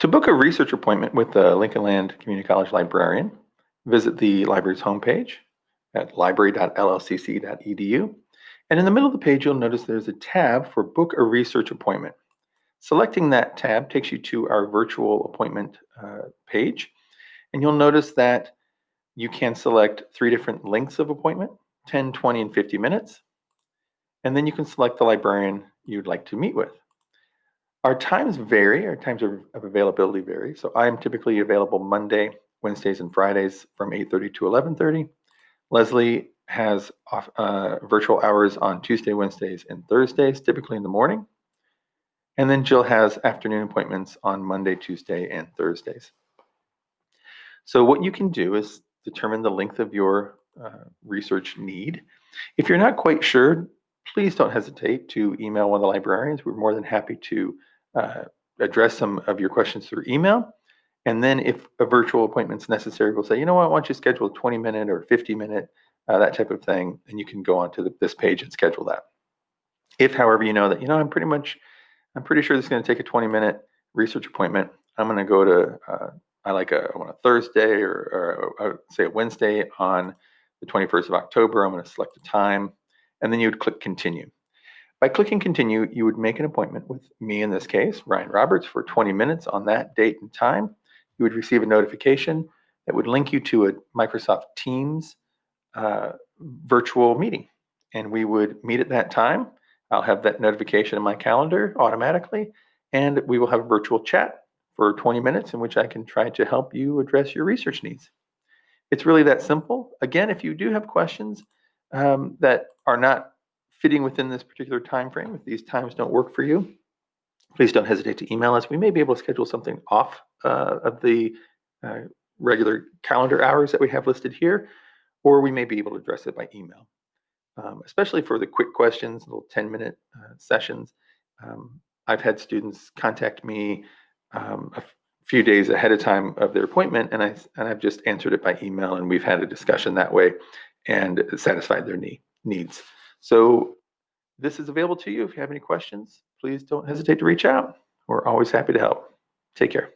To book a research appointment with the Lincoln Land Community College librarian, visit the library's homepage at library.llcc.edu. And in the middle of the page, you'll notice there's a tab for Book a Research Appointment. Selecting that tab takes you to our virtual appointment uh, page. And you'll notice that you can select three different lengths of appointment, 10, 20, and 50 minutes. And then you can select the librarian you'd like to meet with. Our times vary, our times of, availability vary. So I'm typically available Monday, Wednesdays, and Fridays from 8.30 to 11.30. Leslie has uh, virtual hours on Tuesday, Wednesdays, and Thursdays, typically in the morning. And then Jill has afternoon appointments on Monday, Tuesday, and Thursdays. So what you can do is determine the length of your uh, research need. If you're not quite sure, please don't hesitate to email one of the librarians. We're more than happy to uh, address some of your questions through email. And then if a virtual appointment is necessary, we'll say, you know what, why don't you schedule a 20 minute or 50 minute, uh, that type of thing, and you can go onto the, this page and schedule that. If, however, you know that, you know, I'm pretty much, I'm pretty sure this is going to take a 20 minute research appointment. I'm going to go to, uh, I like a, want a Thursday or, or, or say a Wednesday on the 21st of October. I'm going to select a time, and then you would click continue. By clicking continue, you would make an appointment with me in this case, Ryan Roberts, for 20 minutes on that date and time. You would receive a notification that would link you to a Microsoft Teams uh, virtual meeting. And we would meet at that time. I'll have that notification in my calendar automatically, and we will have a virtual chat for 20 minutes in which I can try to help you address your research needs. It's really that simple. Again, if you do have questions um, that are not fitting within this particular time frame, if these times don't work for you, please don't hesitate to email us. We may be able to schedule something off uh, of the uh, regular calendar hours that we have listed here, or we may be able to address it by email. Um, especially for the quick questions, little 10 minute uh, sessions. Um, I've had students contact me um, a few days ahead of time of their appointment, and I and I've just answered it by email, and we've had a discussion that way, and satisfied their need, needs. So this is available to you. If you have any questions, please don't hesitate to reach out. We're always happy to help. Take care.